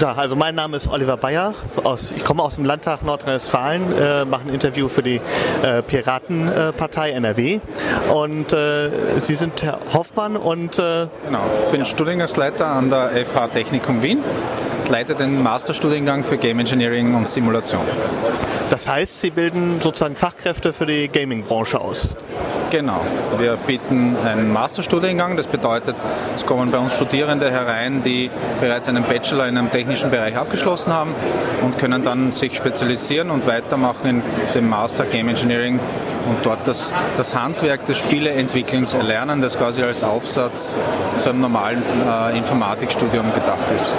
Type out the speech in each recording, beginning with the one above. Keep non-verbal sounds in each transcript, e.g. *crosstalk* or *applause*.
Guten Tag, also mein Name ist Oliver Bayer. Aus, ich komme aus dem Landtag Nordrhein-Westfalen, äh, mache ein Interview für die äh, Piratenpartei NRW. Und äh, Sie sind Herr Hoffmann und. Äh, genau, ich bin Studiengangsleiter an der FH Technikum Wien, leite den Masterstudiengang für Game Engineering und Simulation. Das heißt, Sie bilden sozusagen Fachkräfte für die Gaming-Branche aus? Genau. Wir bieten einen Masterstudiengang. Das bedeutet, es kommen bei uns Studierende herein, die bereits einen Bachelor in einem technischen Bereich abgeschlossen haben und können dann sich spezialisieren und weitermachen in dem Master Game Engineering und dort das, das Handwerk des Spieleentwicklens erlernen, das quasi als Aufsatz zu einem normalen äh, Informatikstudium gedacht ist.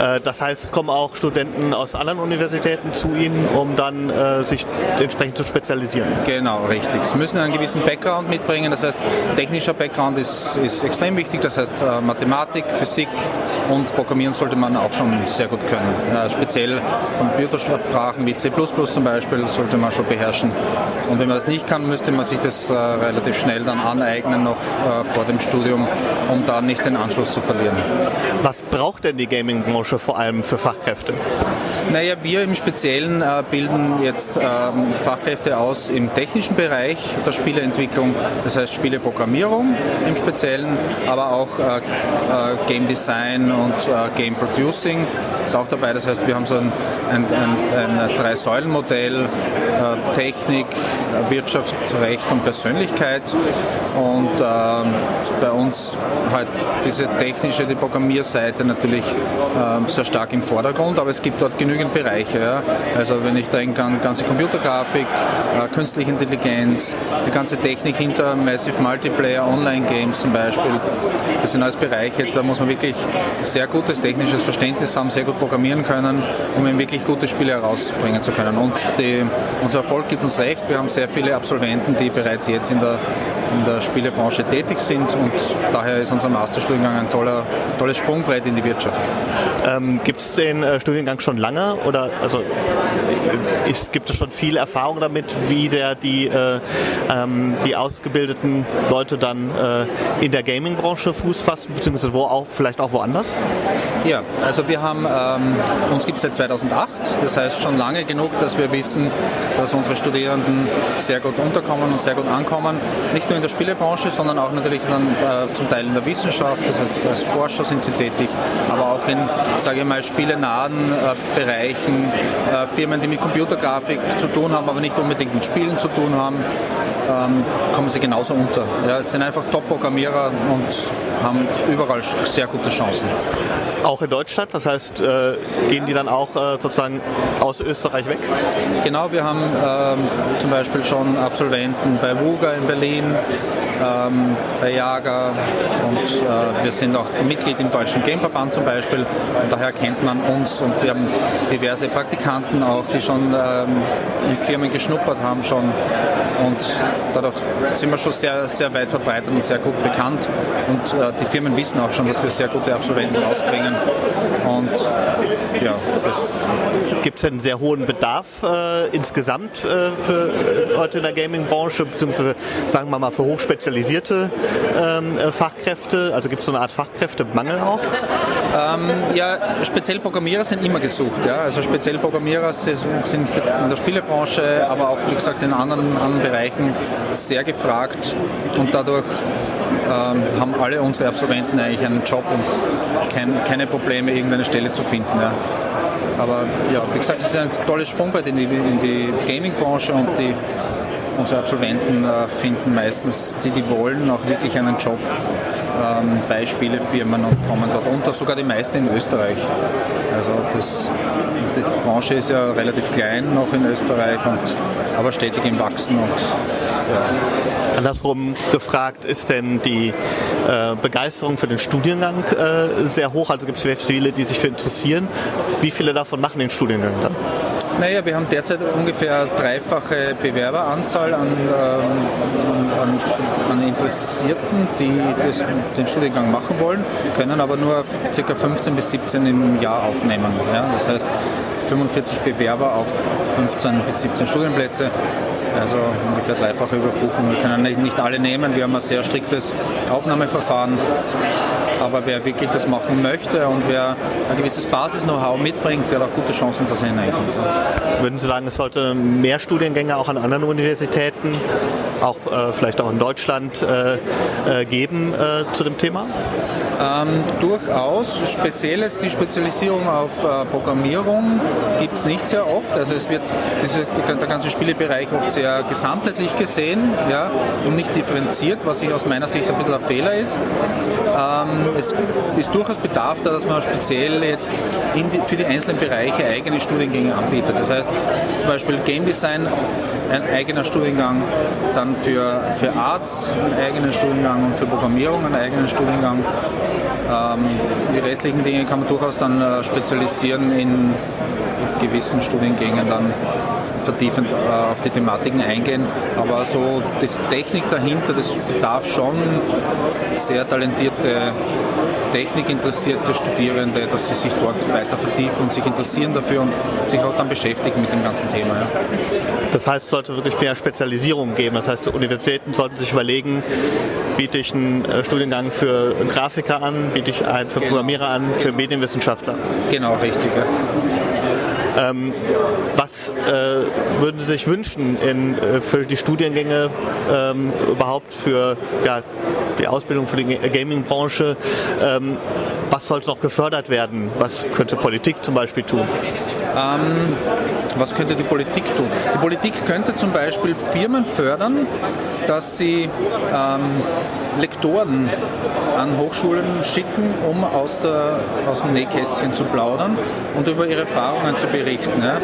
Äh, das heißt, es kommen auch Studenten aus anderen Universitäten zu Ihnen, um dann äh, sich entsprechend zu spezialisieren. Genau, richtig. Sie müssen einen gewissen Background mitbringen. Das heißt, technischer Background ist, ist extrem wichtig. Das heißt, äh, Mathematik, Physik und Programmieren sollte man auch schon sehr gut können. Speziell Computersprachen wie C++ zum Beispiel sollte man schon beherrschen. Und wenn man das nicht kann, müsste man sich das relativ schnell dann aneignen, noch vor dem Studium, um da nicht den Anschluss zu verlieren. Was braucht denn die Gaming-Branche vor allem für Fachkräfte? Naja, wir im Speziellen äh, bilden jetzt ähm, Fachkräfte aus im technischen Bereich der Spieleentwicklung, das heißt Spieleprogrammierung im Speziellen, aber auch äh, äh, Game Design und Game Producing ist auch dabei. Das heißt, wir haben so ein, ein, ein, ein Drei-Säulen-Modell, Technik, Wirtschaft, Recht und Persönlichkeit. Und ähm, bei uns halt diese technische, die Programmierseite natürlich sehr stark im Vordergrund, aber es gibt dort genügend Bereiche. Also wenn ich denke an ganze Computergrafik, äh, künstliche Intelligenz, die ganze Technik hinter Massive Multiplayer, Online-Games zum Beispiel, das sind alles Bereiche, da muss man wirklich sehr gutes technisches Verständnis haben, sehr gut programmieren können, um eben wirklich gute Spiele herausbringen zu können. Und die, unser Erfolg gibt uns recht, wir haben sehr viele Absolventen, die bereits jetzt in der in der Spielebranche tätig sind und daher ist unser Masterstudiengang ein toller, tolles Sprungbrett in die Wirtschaft. Ähm, gibt es den äh, Studiengang schon lange oder also ist, gibt es schon viel Erfahrung damit, wie der die, äh, ähm, die ausgebildeten Leute dann äh, in der Gaming-Branche Fuß fassen, beziehungsweise wo auch, vielleicht auch woanders? Ja, also wir haben, ähm, uns gibt es seit 2008, das heißt schon lange genug, dass wir wissen, dass unsere Studierenden sehr gut unterkommen und sehr gut ankommen. Nicht nur in der Spielebranche, sondern auch natürlich dann äh, zum Teil in der Wissenschaft, das heißt als Forscher sind sie tätig, aber auch in, sage ich mal, spielenahen äh, Bereichen, äh, Firmen, die mit Computergrafik zu tun haben, aber nicht unbedingt mit Spielen zu tun haben, ähm, kommen sie genauso unter. Ja, es sind einfach Top-Programmierer und haben überall sehr gute Chancen. Auch in Deutschland, das heißt, äh, gehen die dann auch äh, sozusagen aus Österreich weg? Genau, wir haben ähm, zum Beispiel schon Absolventen bei WUGA in Berlin, ähm, bei Jager und äh, wir sind auch Mitglied im Deutschen Gameverband zum Beispiel und daher kennt man uns und wir haben diverse Praktikanten auch, die schon ähm, in Firmen geschnuppert haben schon und dadurch sind wir schon sehr, sehr weit verbreitet und sehr gut bekannt. Und äh, die Firmen wissen auch schon, dass wir sehr gute Absolventen ausbringen und ja, das gibt es einen sehr hohen Bedarf äh, insgesamt äh, für Leute in der Gaming-Branche, beziehungsweise sagen wir mal für hochspezialisierte ähm, äh, Fachkräfte? Also gibt es so eine Art Fachkräftemangel auch? Ähm, ja, speziell Programmierer sind immer gesucht. Ja? Also speziell Programmierer sind in der Spielebranche, aber auch wie gesagt in anderen, anderen Bereichen sehr gefragt und dadurch ähm, haben alle unsere Absolventen eigentlich einen Job und kein, keine Probleme, irgendeine Stelle zu finden. Ja. Aber ja, wie gesagt, das ist ein tolles Sprungbrett in die, die Gaming-Branche und die, unsere Absolventen äh, finden meistens, die die wollen, auch wirklich einen Job ähm, bei Spielefirmen und kommen dort unter, sogar die meisten in Österreich. Also das, die Branche ist ja relativ klein noch in Österreich, und, aber stetig im Wachsen. Und, ja. Andersrum gefragt, ist denn die äh, Begeisterung für den Studiengang äh, sehr hoch? Also gibt es viele, die sich für interessieren. Wie viele davon machen den Studiengang dann? Naja, wir haben derzeit ungefähr dreifache Bewerberanzahl an, ähm, an, an Interessierten, die das, den Studiengang machen wollen, können aber nur ca. 15 bis 17 im Jahr aufnehmen. Ja? Das heißt 45 Bewerber auf 15 bis 17 Studienplätze. Also ungefähr dreifache Überbuchung. Wir können nicht alle nehmen. Wir haben ein sehr striktes Aufnahmeverfahren aber wer wirklich das machen möchte und wer ein gewisses Basis-Know-how mitbringt, der hat auch gute Chancen, dass er hineinkommt. Würden Sie sagen, es sollte mehr Studiengänge auch an anderen Universitäten, auch äh, vielleicht auch in Deutschland, äh, äh, geben äh, zu dem Thema? Ähm, durchaus. Speziell jetzt die Spezialisierung auf äh, Programmierung gibt es nicht sehr oft. Also es wird diese, der ganze Spielebereich oft sehr gesamtheitlich gesehen ja, und nicht differenziert, was ich aus meiner Sicht ein bisschen ein Fehler ist. Ähm, es ist durchaus Bedarf da, dass man speziell jetzt die, für die einzelnen Bereiche eigene Studiengänge anbietet. Das heißt zum Beispiel Game Design ein eigener Studiengang, dann für, für Arts ein eigener Studiengang und für Programmierung ein eigener Studiengang. Ähm, die restlichen Dinge kann man durchaus dann äh, spezialisieren in gewissen Studiengängen dann vertiefend äh, auf die Thematiken eingehen. Aber so die Technik dahinter, das bedarf schon sehr talentierte technikinteressierte Studierende, dass sie sich dort weiter vertiefen und sich interessieren dafür und sich auch dann beschäftigen mit dem ganzen Thema. Ja. Das heißt, es sollte wirklich mehr Spezialisierung geben. Das heißt, Universitäten sollten sich überlegen, biete ich einen äh, Studiengang für Grafiker an, biete ich einen für genau. Programmierer an, für Medienwissenschaftler. Genau, richtig. Ja. Ähm, was äh, würden Sie sich wünschen in, äh, für die Studiengänge ähm, überhaupt für ja, die Ausbildung für die Gaming-Branche? Ähm, was sollte noch gefördert werden? Was könnte Politik zum Beispiel tun? Was könnte die Politik tun? Die Politik könnte zum Beispiel Firmen fördern, dass sie ähm, Lektoren an Hochschulen schicken, um aus, der, aus dem Nähkästchen zu plaudern und über ihre Erfahrungen zu berichten. Ja.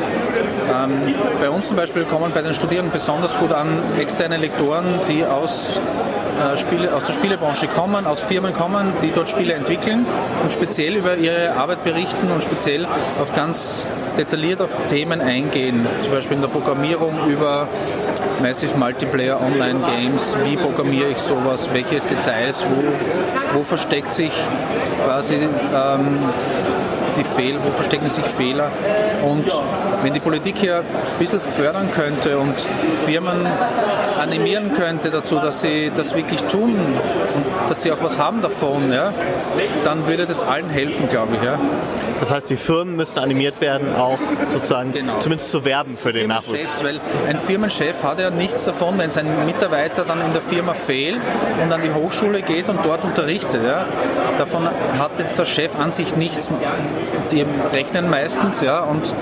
Ähm, bei uns zum Beispiel kommen bei den Studierenden besonders gut an externe Lektoren, die aus, äh, Spiele, aus der Spielebranche kommen, aus Firmen kommen, die dort Spiele entwickeln und speziell über ihre Arbeit berichten und speziell auf ganz detailliert auf Themen eingehen, zum Beispiel in der Programmierung über Massive Multiplayer Online Games, wie programmiere ich sowas, welche Details, wo, wo versteckt sich quasi ähm, die Fehler, wo verstecken sich Fehler? Und wenn die Politik hier ein bisschen fördern könnte und Firmen animieren könnte dazu, dass sie das wirklich tun und dass sie auch was haben davon, ja, dann würde das allen helfen, glaube ich. Ja. Das heißt, die Firmen müssen animiert werden, auch sozusagen genau. zumindest zu werben für den Nachwuchs. Weil ein Firmenchef hat ja nichts davon, wenn sein Mitarbeiter dann in der Firma fehlt und an die Hochschule geht und dort unterrichtet. Ja. Davon hat jetzt der Chef an sich nichts. Die rechnen meistens, ja, und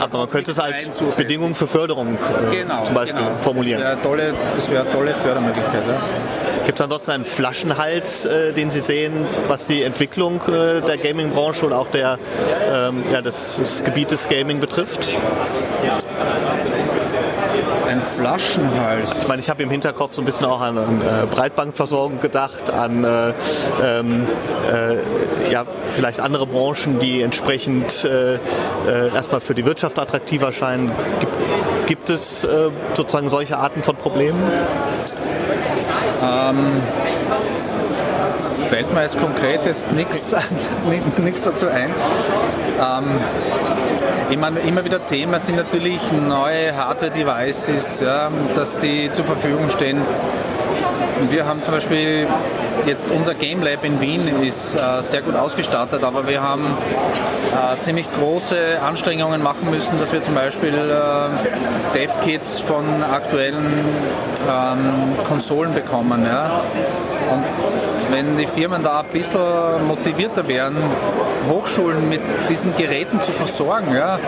aber man könnte es als Bedingung für Förderung äh, genau, zum Beispiel genau. formulieren. Das wäre, tolle, das wäre eine tolle Fördermöglichkeit. Ja. Gibt es ansonsten einen Flaschenhals, äh, den Sie sehen, was die Entwicklung äh, der Gaming-Branche und auch der, ähm, ja, des, des Gebietes Gaming betrifft? Ein Flaschenhals. Ich meine, ich habe im Hinterkopf so ein bisschen auch an, an äh, Breitbandversorgung gedacht, an äh, ähm, äh, ja, vielleicht andere Branchen, die entsprechend äh, äh, erstmal für die Wirtschaft attraktiver scheinen. Gibt, gibt es äh, sozusagen solche Arten von Problemen? Ähm, fällt mir jetzt konkret jetzt nichts *laughs* dazu ein. Ähm, meine, immer wieder Thema sind natürlich neue Hardware-Devices, ja, dass die zur Verfügung stehen. Wir haben zum Beispiel jetzt unser Game Lab in Wien ist äh, sehr gut ausgestattet, aber wir haben äh, ziemlich große Anstrengungen machen müssen, dass wir zum Beispiel äh, Dev-Kits von aktuellen ähm, Konsolen bekommen. Ja? Und wenn die Firmen da ein bisschen motivierter wären, Hochschulen mit diesen Geräten zu versorgen, ja,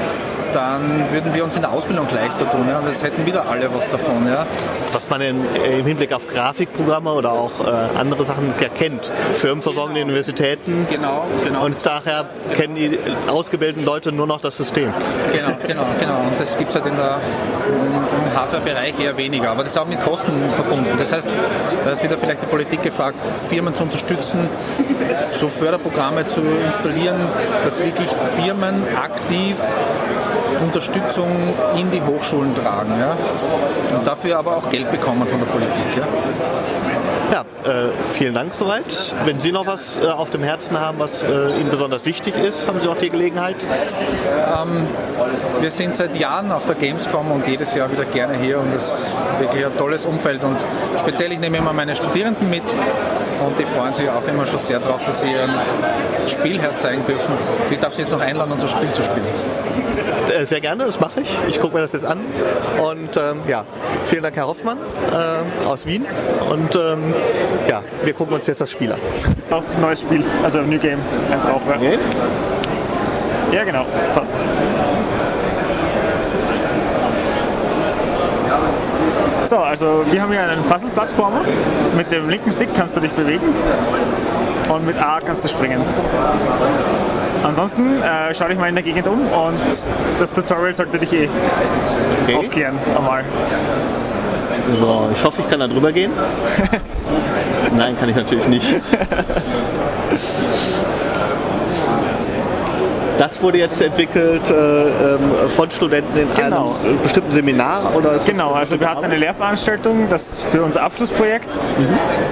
dann würden wir uns in der Ausbildung leichter tun. Ja, und das hätten wieder alle was davon. Ja. Was man in, im Hinblick auf Grafikprogramme oder auch äh, andere Sachen erkennt. Firmen versorgen genau. die Universitäten. Genau, genau. Und daher genau. kennen die ausgebildeten Leute nur noch das System. Genau, genau, genau. Und das gibt es halt in der, im Hardware-Bereich eher weniger. Aber das ist auch mit Kosten verbunden. Das heißt, da ist wieder vielleicht die Politik gefragt, Firmen zu unterstützen, so Förderprogramme zu installieren, dass wirklich Firmen aktiv Unterstützung in die Hochschulen tragen. Ja? Und dafür aber auch Geld bekommen von der Politik. Ja? Ja, äh, vielen Dank soweit. Wenn Sie noch was äh, auf dem Herzen haben, was äh, Ihnen besonders wichtig ist, haben Sie noch die Gelegenheit. Ähm, wir sind seit Jahren auf der Gamescom und jedes Jahr wieder gerne hier und es ist wirklich ein tolles Umfeld und speziell ich nehme immer meine Studierenden mit und die freuen sich auch immer schon sehr darauf, dass sie ein Spiel herzeigen dürfen. Ich darf sie jetzt noch einladen, unser Spiel zu spielen. Äh, sehr gerne, das mache ich. Ich gucke mir das jetzt an. Und ähm, ja, vielen Dank, Herr Hoffmann äh, aus Wien. Und ähm, ja, wir gucken uns jetzt das Spiel an. Auf neues Spiel, also New Game, eins rauf. Ja. Okay. ja, genau, fast. So, also wir haben hier einen Puzzle-Plattformer. Mit dem linken Stick kannst du dich bewegen und mit A kannst du springen. Ansonsten äh, schau dich mal in der Gegend um und das Tutorial sollte dich eh Okay. aufklären einmal. So, ich hoffe, ich kann da drüber gehen. *laughs* Nein, kann ich natürlich nicht. *laughs* Das wurde jetzt entwickelt äh, ähm, von Studenten in Genau. einem bestimmten Seminar oder ist das Genau, also wir hatten eine Lehrveranstaltung, das für unser Abschlussprojekt.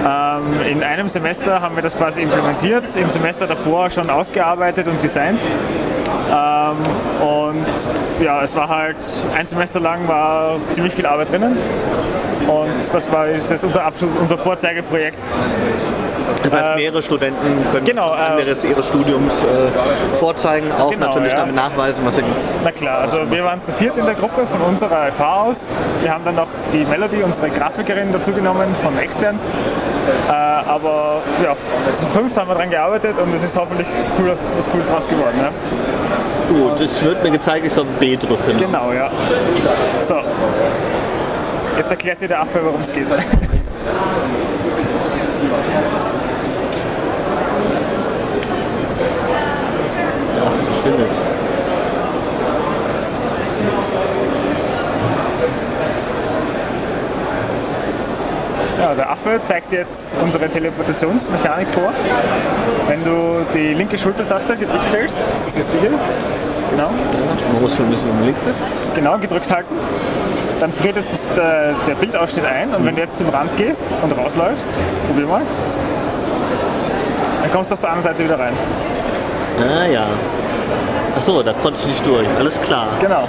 Ähm, in einem Semester haben wir das quasi implementiert, im Semester davor schon ausgearbeitet und designt. Ähm, und ja, es war halt ein Semester lang war ziemlich viel Arbeit drinnen. Und das war jetzt unser Abschluss, unser Vorzeigeprojekt. Das heißt, Äh, mehrere Studenten können genau, äh, Ende ihres Studiums äh, vorzeigen, auch Genau, natürlich ja. damit nachweisen, was sie Na klar, also wir waren zu viert in der Gruppe von unserer FH aus. Wir haben dann noch die Melody, unsere Grafikerin, dazugenommen von extern. Äh, aber ja, zu fünft haben wir daran gearbeitet und es ist hoffentlich cool, was Cooles draus geworden. Ja? gut. Es wird mir gezeigt, ich soll B drücken. Genau, ja. So. Jetzt erklärt dir der Affe, worum es geht. *laughs* Verschwindet. Ja, der Affe zeigt dir jetzt unsere Teleportationsmechanik vor. Wenn du die linke Schultertaste gedrückt hältst, das ist die hier, genau, wissen, wo man links ist. genau gedrückt halten, dann friert jetzt der, der Bildausschnitt ein und wenn du jetzt zum Rand gehst und rausläufst, probier mal, dann kommst du auf der anderen Seite wieder rein. Ah ja. Achso, da konnte ich nicht durch. Alles klar. Genau.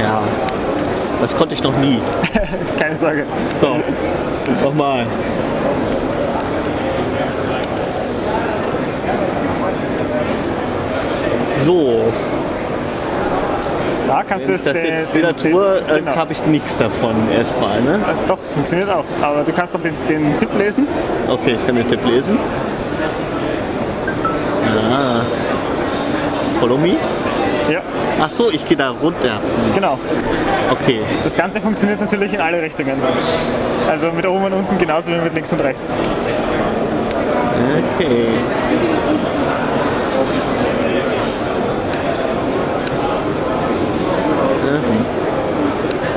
Ja. Das konnte ich noch nie. *laughs* Keine Sorge. So, nochmal. So, Ich jetzt das den, jetzt wieder tue, äh, genau. habe ich nichts davon erstmal. Ne? Äh, Doch, funktioniert auch. Aber du kannst doch den, den Tipp lesen. Okay, ich kann den Tipp lesen. Ah. Follow me. Ja, Ach so, ich gehe da runter. genau. Okay. Das Ganze funktioniert natürlich in alle Richtungen. Also mit oben und unten genauso wie mit links und rechts. Okay.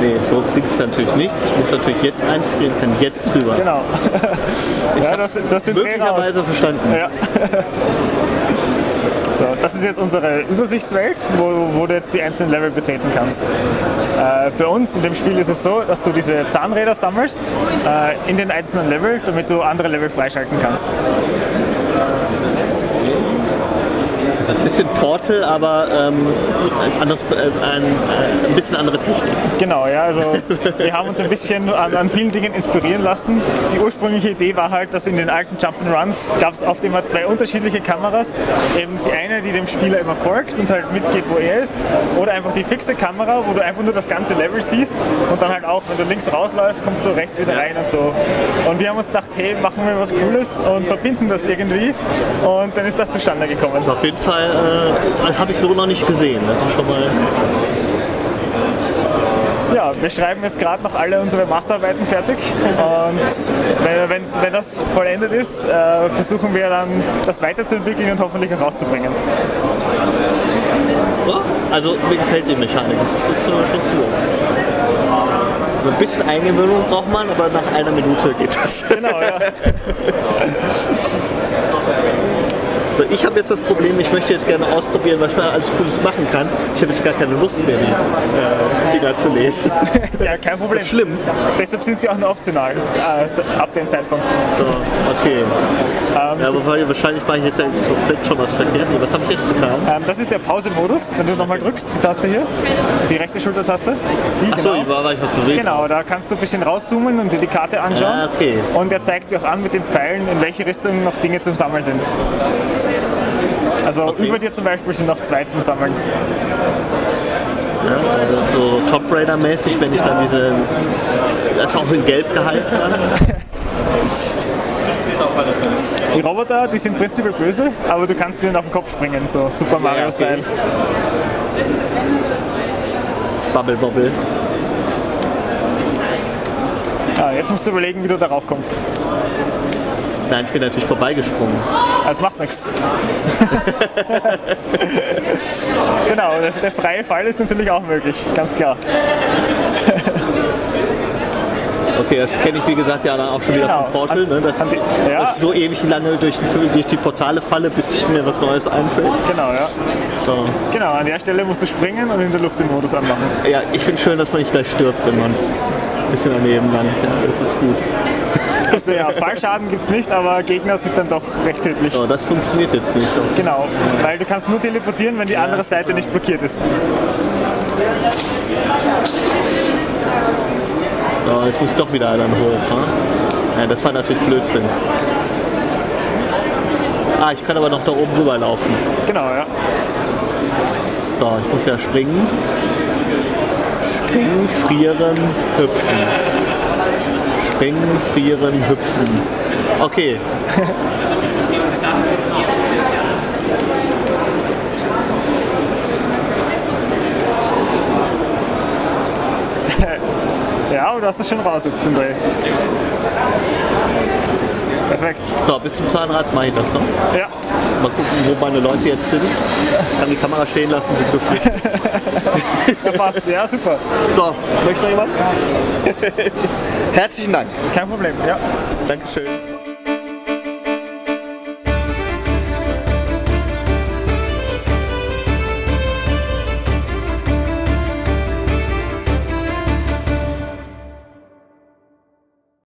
Nee, so klingt es natürlich nichts. Ich muss natürlich jetzt einfrieren, kann jetzt drüber. Genau. Ich ja, das, das möglicherweise verstanden. Ja. So, das ist jetzt unsere Übersichtswelt, wo, wo du jetzt die einzelnen Level betreten kannst. Äh, bei uns in dem Spiel ist es so, dass du diese Zahnräder sammelst äh, in den einzelnen Level, damit du andere Level freischalten kannst. Das ist ein bisschen Portal, aber ähm, ein, anderes, äh, ein, ein bisschen andere Technik. Genau, ja, also *laughs* wir haben uns ein bisschen an, an vielen Dingen inspirieren lassen. Die ursprüngliche Idee war halt, dass in den alten Jump'n'Runs gab es oft immer zwei unterschiedliche Kameras. Eben die eine, die dem Spieler immer folgt und halt mitgeht, wo er ist. Oder einfach die fixe Kamera, wo du einfach nur das ganze Level siehst und dann halt auch, wenn du links rausläufst, kommst du rechts wieder rein und so. Und wir haben uns gedacht, hey, machen wir was Cooles und verbinden das irgendwie. Und dann ist das zustande gekommen. Also auf jeden Fall, äh, das habe ich so noch nicht gesehen. Das ist schon mal. Ja, wir schreiben jetzt gerade noch alle unsere Masterarbeiten fertig und wenn, wenn, wenn das vollendet ist, äh, versuchen wir dann das weiterzuentwickeln und hoffentlich auch rauszubringen. Ja, also mir gefällt die Mechanik. Das ist schon cool. Ein bisschen Eingewöhnung braucht man, aber nach einer Minute geht das. Genau, ja. *laughs* So, ich habe jetzt das Problem, ich möchte jetzt gerne ausprobieren, was man alles Cooles machen kann. Ich habe jetzt gar keine Lust mehr, die äh, Dinger zu lesen. *laughs* ja, kein Problem. Ist schlimm. Deshalb sind sie auch nur optional äh, ab dem Zeitpunkt. So, okay. Ähm, ja, aber wahrscheinlich mache ich jetzt schon was verkehrt. Was habe ich jetzt getan? Ähm, das ist der Pause-Modus. Wenn du nochmal drückst, die Taste hier, die rechte Schultertaste. Achso, genau. war, war ich was zu sehen. Genau, da kannst du ein bisschen rauszoomen und dir die Karte anschauen. Ja, okay. Und er zeigt dir auch an mit den Pfeilen, in welche Richtung noch Dinge zum Sammeln sind. Also okay. über dir zum Beispiel sind noch zwei zum Sammeln. Ja, also so Top Raider mäßig, wenn ich dann diese, das ist auch in Gelb gehalten dann. Die Roboter, die sind prinzipiell böse, aber du kannst ihnen auf den Kopf springen, so Super Mario-Style. Ja, okay. Bubble Bobble. Ah, jetzt musst du überlegen, wie du darauf kommst. Nein, ich bin natürlich vorbeigesprungen. Das macht nichts. *laughs* genau, der, der, freie Fall ist natürlich auch möglich, ganz klar. Okay, das kenne ich wie gesagt ja dann auch schon wieder genau. vom Portal, ne? dass, die, ja. dass ich so ewig lange durch, durch, die Portale falle, bis mir was Neues einfällt. Genau, ja. So. Genau, an der Stelle musst du springen und in der Luft den Modus anmachen. Ja, ich finde schön, dass man nicht gleich stirbt, wenn man ein bisschen daneben landet. Ja, das ist gut. Also ja, Fallschaden gibt es nicht, aber Gegner sind dann doch recht tödlich. Oh, das funktioniert jetzt nicht. Doch. Genau, weil du kannst nur teleportieren, wenn die andere Seite nicht blockiert ist. So, jetzt muss doch wieder einer hoch. Ne? Ja, das war natürlich Blödsinn. Ah, ich kann aber noch da oben rüber laufen. Genau, ja. So, ich muss ja springen. Springen, frieren, hüpfen. Springen, frieren, hüpfen. Okay. *laughs* ja, aber du hast es schon raus jetzt Dreh. Perfekt. So, bis zum Zahnrad mache ich das noch. Ja. Mal gucken, wo meine Leute jetzt sind. Kann die Kamera stehen lassen, sind geflogen. *laughs* ja, passt. Ja, super. So, möchte noch jemand? *laughs* Herzlichen Dank. Kein Problem, ja. Dankeschön.